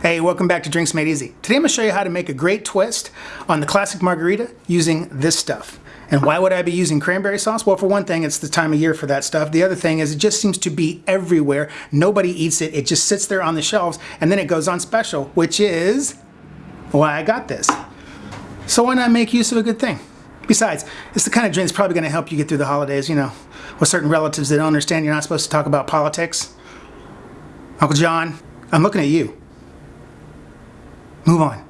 Hey, welcome back to Drinks Made Easy. Today I'm going to show you how to make a great twist on the classic margarita using this stuff. And why would I be using cranberry sauce? Well, for one thing, it's the time of year for that stuff. The other thing is it just seems to be everywhere. Nobody eats it. It just sits there on the shelves and then it goes on special, which is why I got this. So why not make use of a good thing? Besides, it's the kind of drink that's probably going to help you get through the holidays, you know, with certain relatives that don't understand you're not supposed to talk about politics. Uncle John, I'm looking at you. Move on.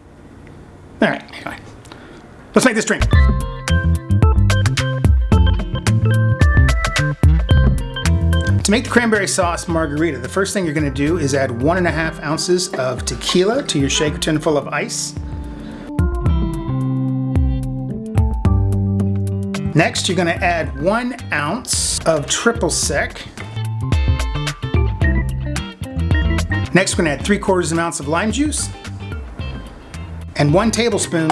All right, anyway. Let's make this drink. To make the cranberry sauce margarita, the first thing you're gonna do is add one and a half ounces of tequila to your shaker tin full of ice. Next, you're gonna add one ounce of triple sec. Next, we're gonna add three quarters of an ounce of lime juice and one tablespoon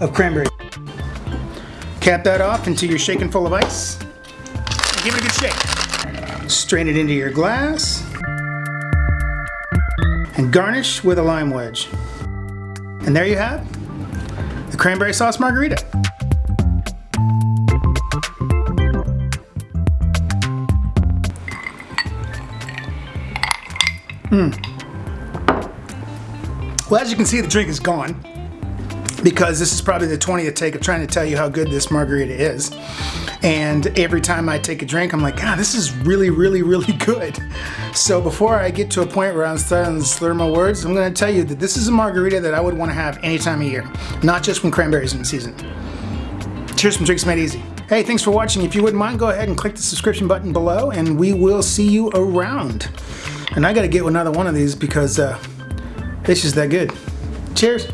of cranberry. Cap that off into your shaken full of ice and give it a good shake. Strain it into your glass and garnish with a lime wedge. And there you have the cranberry sauce margarita. Mmm. Well, as you can see, the drink is gone because this is probably the 20th take of trying to tell you how good this margarita is. And every time I take a drink, I'm like, God, this is really, really, really good. So before I get to a point where I'm starting to slur my words, I'm gonna tell you that this is a margarita that I would wanna have any time of year, not just when cranberries in season. Cheers from Drinks Made Easy. Hey, thanks for watching. If you wouldn't mind, go ahead and click the subscription button below and we will see you around. And I gotta get another one of these because uh, this is that good. Cheers.